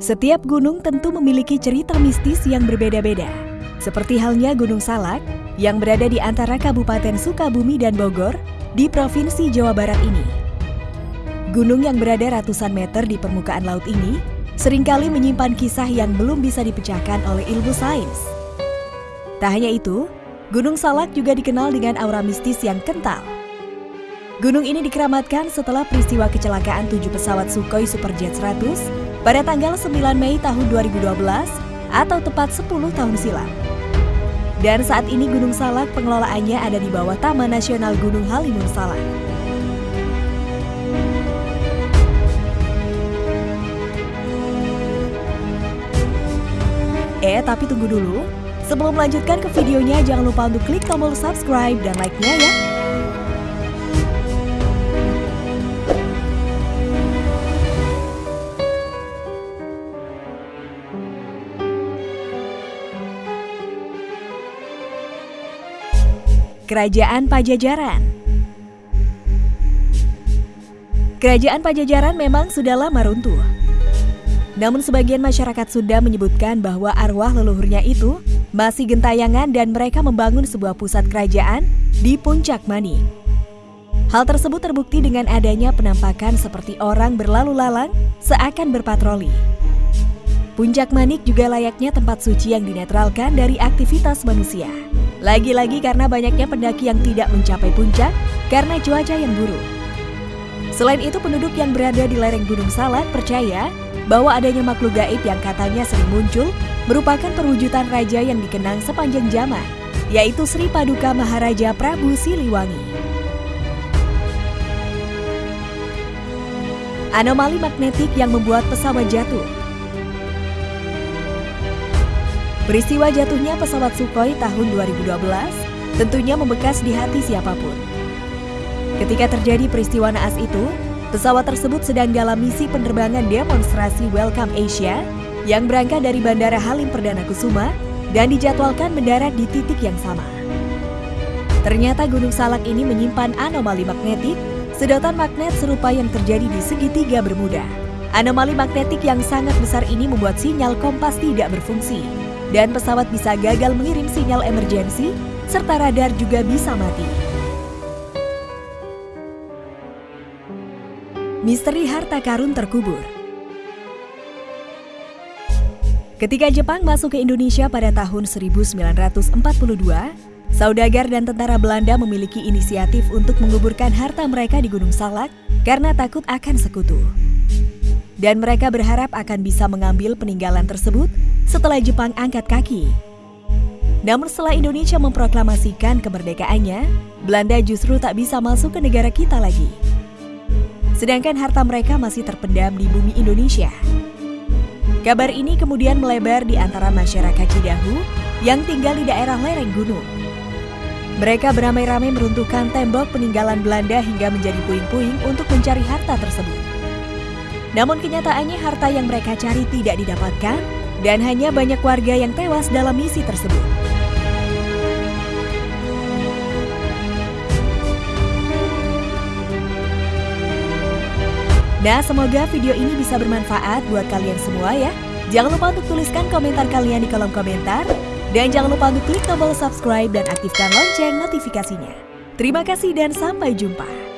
Setiap gunung tentu memiliki cerita mistis yang berbeda-beda. Seperti halnya Gunung Salak yang berada di antara Kabupaten Sukabumi dan Bogor di Provinsi Jawa Barat ini. Gunung yang berada ratusan meter di permukaan laut ini sering kali menyimpan kisah yang belum bisa dipecahkan oleh ilmu sains. Tak hanya itu, Gunung Salak juga dikenal dengan aura mistis yang kental. Gunung ini dikeramatkan setelah peristiwa kecelakaan tujuh pesawat Sukhoi Superjet 100 pada tanggal 9 Mei tahun 2012 atau tepat 10 tahun silam. Dan saat ini Gunung Salak pengelolaannya ada di bawah Taman Nasional Gunung Halimun Salak. Eh, tapi tunggu dulu. Sebelum melanjutkan ke videonya, jangan lupa untuk klik tombol subscribe dan like-nya ya. Kerajaan Pajajaran Kerajaan Pajajaran memang sudah lama runtuh. Namun sebagian masyarakat Sunda menyebutkan bahwa arwah leluhurnya itu masih gentayangan dan mereka membangun sebuah pusat kerajaan di Puncak Mani. Hal tersebut terbukti dengan adanya penampakan seperti orang berlalu lalang seakan berpatroli. Puncak Manik juga layaknya tempat suci yang dinetralkan dari aktivitas manusia. Lagi-lagi karena banyaknya pendaki yang tidak mencapai puncak karena cuaca yang buruk. Selain itu penduduk yang berada di lereng Gunung Salak percaya bahwa adanya makhluk gaib yang katanya sering muncul merupakan perwujudan raja yang dikenang sepanjang zaman, yaitu Sri Paduka Maharaja Prabu Siliwangi. Anomali magnetik yang membuat pesawat jatuh Peristiwa jatuhnya pesawat Sukhoi tahun 2012 tentunya membekas di hati siapa pun. Ketika terjadi peristiwa naas itu, pesawat tersebut sedang dalam misi penerbangan demonstrasi Welcome Asia yang berangkat dari Bandara Halim Perdana Kusuma dan dijadwalkan mendarat di titik yang sama. Ternyata Gunung Salak ini menyimpan anomali magnetik, sedotan magnet serupa yang terjadi di segitiga Bermuda. Anomali magnetik yang sangat besar ini membuat sinyal kompas tidak berfungsi dan pesawat bisa gagal mengirim sinyal emergensi, serta radar juga bisa mati. Misteri harta karun terkubur Ketika Jepang masuk ke Indonesia pada tahun 1942, saudagar dan tentara Belanda memiliki inisiatif untuk menguburkan harta mereka di Gunung Salak karena takut akan sekutu dan mereka berharap akan bisa mengambil peninggalan tersebut setelah Jepang angkat kaki. Namun setelah Indonesia memproklamasikan kemerdekaannya, Belanda justru tak bisa masuk ke negara kita lagi. Sedangkan harta mereka masih terpendam di bumi Indonesia. Kabar ini kemudian melebar di antara masyarakat Cidahu yang tinggal di daerah lereng gunung. Mereka beramai-ramai meruntuhkan tembok peninggalan Belanda hingga menjadi puing-puing untuk mencari harta tersebut. Namun kenyataannya harta yang mereka cari tidak didapatkan dan hanya banyak warga yang tewas dalam misi tersebut. Nah, semoga video ini bisa bermanfaat buat kalian semua ya. Jangan lupa untuk tuliskan komentar kalian di kolom komentar. Dan jangan lupa untuk klik tombol subscribe dan aktifkan lonceng notifikasinya. Terima kasih dan sampai jumpa.